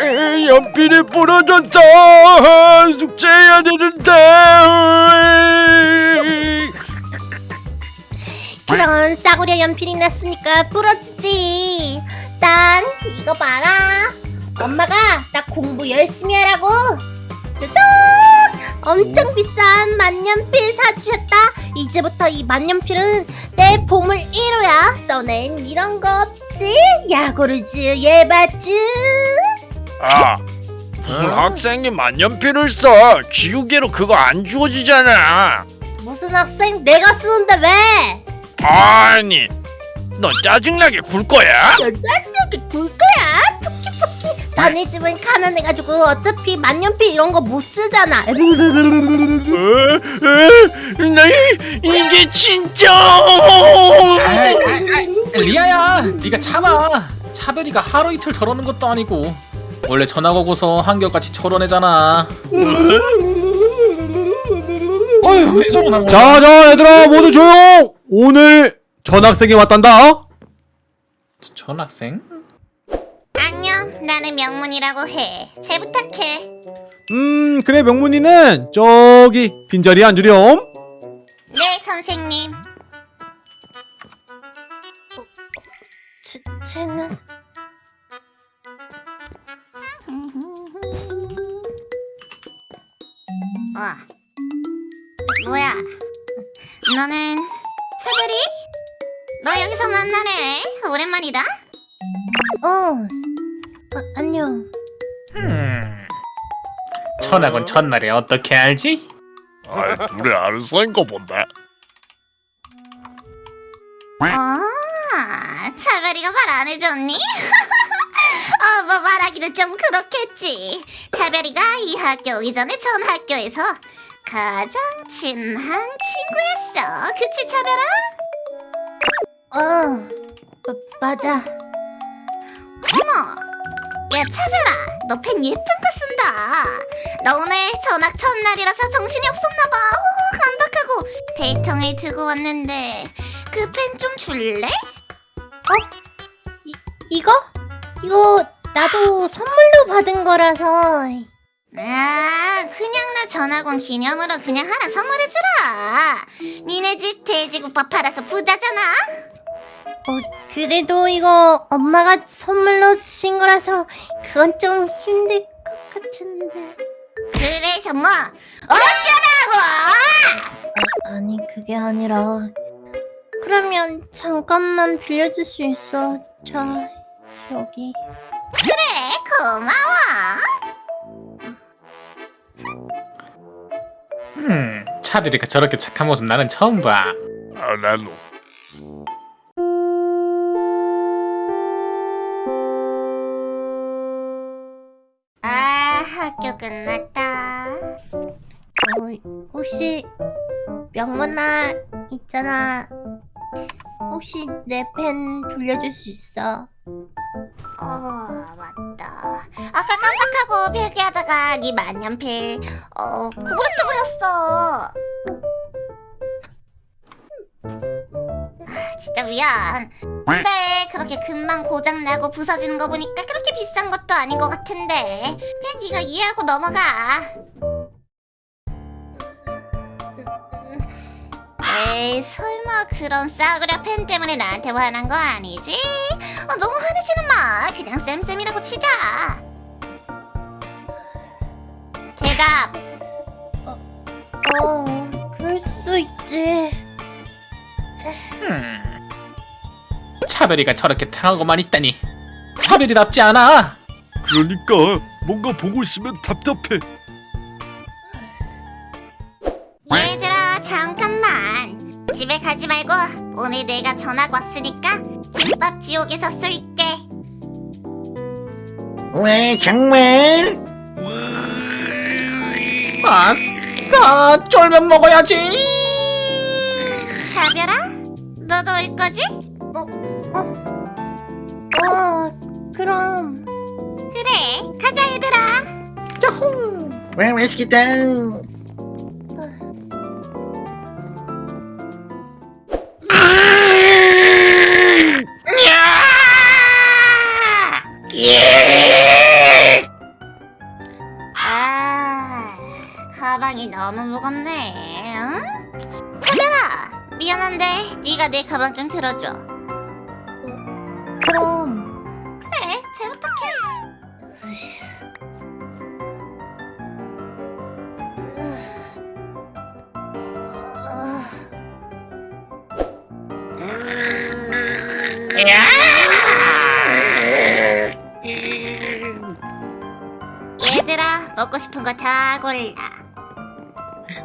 에, 연필이 부러졌다. 숙제해야 되는데. 그런 싸구려 연필이 났으니까 부러지지. 난 이거 봐라. 엄마가 나 공부 열심히 하라고. 짜잔! 엄청 비싼 만년필 사주셨다. 이제부터 이 만년필은 내 보물 1호야. 너넨 이런 거 없지? 야구르즈 예바즈. 아, 무슨 학생이 만년필을 써? 기우개로 그거 안 주어지잖아. 무슨 학생 내가 쓰는데 왜? 아니, 너 짜증나게 굴 거야? 짜증나게 굴 거야. 푸키 푸키. 너네 집은 가난해가지고 어차피 만년필 이런 거 못 쓰잖아. 이- 이게 진짜. 리아야, 네가 참아. 차별이가 하루 이틀 저러는 것도 아니고 원래 전학 오고서 한결같이 저러내잖아. 어휴, 왜 저러나? 몰라. 자자 얘들아 모두 조용 오늘 전학생이 왔단다 저- 전학생? 안녕, 나는 명문이라고 해. 잘 부탁해. 음 그래 명문이는 저기 빈자리에 앉으렴 네, 선생님. 어, 쟤, 쟤는... 어. 뭐야? 너는 사별이? 너 여기서 만나네. 오랜만이다. 어. 아, 안녕. 음. 전학은 첫날에 어떻게 알지? 아, 둘이 아는 사이인 거 본다. 아, 차별이가 말 안 해줬니? 어, 뭐 말하기는 좀 그렇겠지. 차별이가 이 학교 오기 전에 전 학교에서 가장 친한 친구였어. 그치, 차별아? 어, 맞아. 어머, 야, 차별아, 너 펜 예쁜 거 쓴다. 너 오늘 전학 첫날이라서 정신이 없었나봐. 어, 깜박하고 데이통을 들고 왔는데 그 펜 좀 줄래? 어? 이, 이거? 이거 나도 선물로 받은 거라서. 아 그냥 나 전학온 기념으로 그냥 하나 선물해주라. 니네 집 돼지국밥 팔아서 부자잖아. 어 그래도 이거 엄마가 선물로 주신 거라서 그건 좀 힘들 것 같은데. 그래서 뭐 어쩌라고! 아니 그게 아니라. 그러면 잠깐만 빌려줄 수 있어? 자, 여기. 그래, 고마워. 음, 차별이가 저렇게 착한 모습 나는 처음 봐. 아, 나도. 아, 학교 끝났다. 어, 혹시 명문아 있잖아. 혹시 내 펜 돌려줄 수 있어? 어, 맞다. 아까 깜빡하고 필기하다가 네 만년필 어, 고브레트 버렸어. 아, 진짜 미안. 근데 그렇게 금방 고장 나고 부서지는 거 보니까 그렇게 비싼 것도 아닌 것 같은데 그냥 네가 이해하고 넘어가. 에이 설마 그런 싸구려 펜 때문에 나한테 화난 거 아니지? 어, 너무 화내지는 마. 그냥 쌤쌤이라고 치자. 대답. 어, 어 그럴 수도 있지. 음. 차별이가 저렇게 당하고만 있다니 차별이답지 않아. 그러니까 뭔가 보고 있으면 답답해. 오늘 내가 전학 왔으니까 김밥 지옥에서 쏠게 왜 정말? 아싸, 쫄면 먹어야지. 차별아 너도 올 거지? 어? 어? 어 그럼 그래 가자 얘들아 와 맛있겠다. 가방이 너무 무겁네. 응? 차별아, 미안한데 네가 내 가방 좀 들어줘. 그럼 그래, 잘 부탁해. 얘들아, 먹고 싶은 거 다 골라.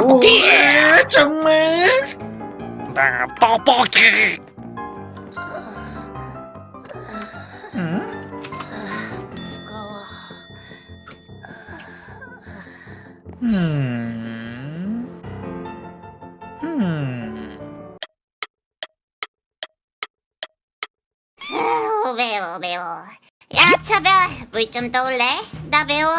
떡볶이 정말 나 떡볶이. 음. 음. 아우, 매워, 매워. 야, 차별, 물 좀 떠올래? 나 매워.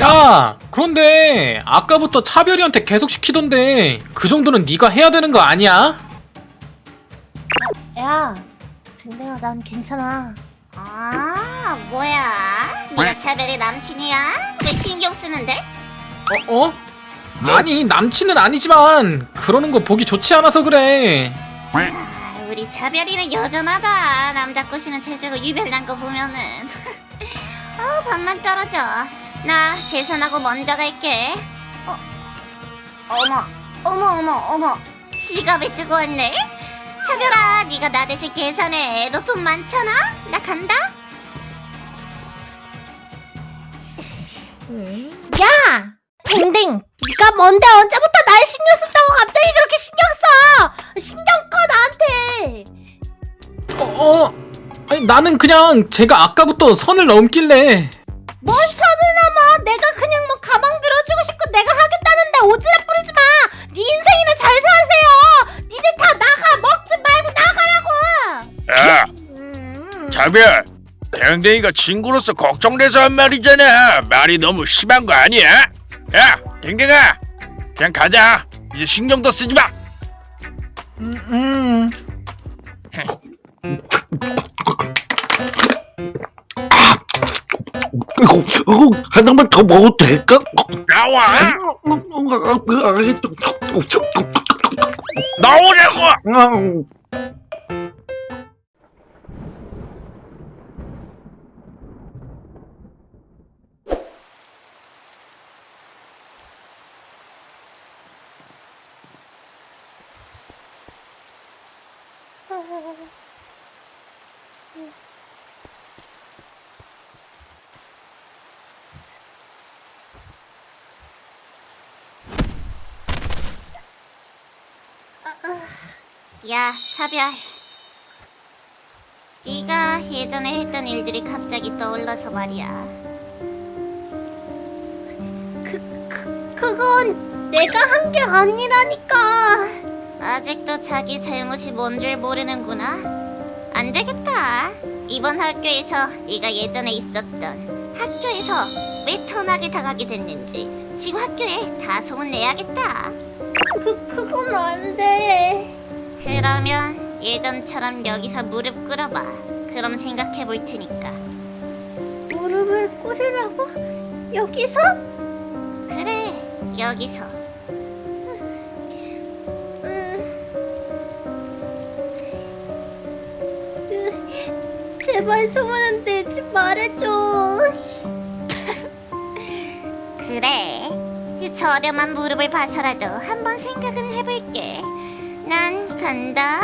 야, 그런데 아까부터 차별이한테 계속 시키던데 그 정도는 네가 해야 되는 거 아니야? 야 댕댕아 난 괜찮아 아, 뭐야? 네가 차별의 남친이야? 왜 신경 쓰는데? 어? 어? 아니 남친은 아니지만 그러는 거 보기 좋지 않아서 그래. 아, 우리 차별이는 여전하다. 남자 꼬시는 체제가 유별난 거 보면은. 아, 반만 떨어져. 나 계산하고 먼저 갈게. 어, 어머, 어머, 어머, 어머. 지갑에 뜨고 왔네. 차별아, 네가 나 대신 계산해. 너 돈 많잖아. 나 간다. 야 댕댕 네가 뭔데 언제부터 날 신경 쓴다고 갑자기 그렇게 신경 써 신경 꺼 나한테 어? 어? 아니, 나는 그냥 제가 아까부터 선을 넘길래 뭔 넘어 내가 그냥 뭐 가방 들어주고 싶고 내가 하겠다는데 오지랖 부리지 마 네 인생이나 잘 사세요 니네 다 나가 먹지 말고 나가라고 야, 음. 자별. 댕댕이가 친구로서 걱정돼서 한 말이잖아. 말이 너무 심한 거 아니야? 야, 댕댕아. 그냥 가자. 이제 신경도 쓰지 마. 음, 음. 이거 이거 하나만 더 먹어도 될까? 나와. 어, 어, 어, 알겠어. 나오라고. 아, 야, 차별. 네가 예전에 했던 일들이 갑자기 떠올라서 말이야. 그건 내가 한 게 아니라니까 아직도 자기 잘못이 뭔 줄 모르는구나. 안 되겠다. 이번 학교에서 네가 예전에 있었던 학교에서 왜 천하게 당하게 됐는지 지금 학교에 다 소문내야겠다. 그, 그건 안 돼 그러면 예전처럼 여기서 무릎 꿇어봐. 그럼 생각해 볼 테니까. 무릎을 꿇으라고? 여기서? 그래, 여기서. 음. 제발 소문은 내지 말해줘. 그래. 그 저렴한 무릎을 봐서라도 한번 생각은 해볼게. 난 간다.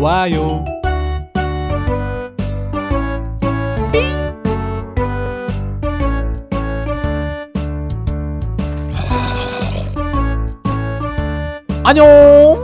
좋아요. 안녕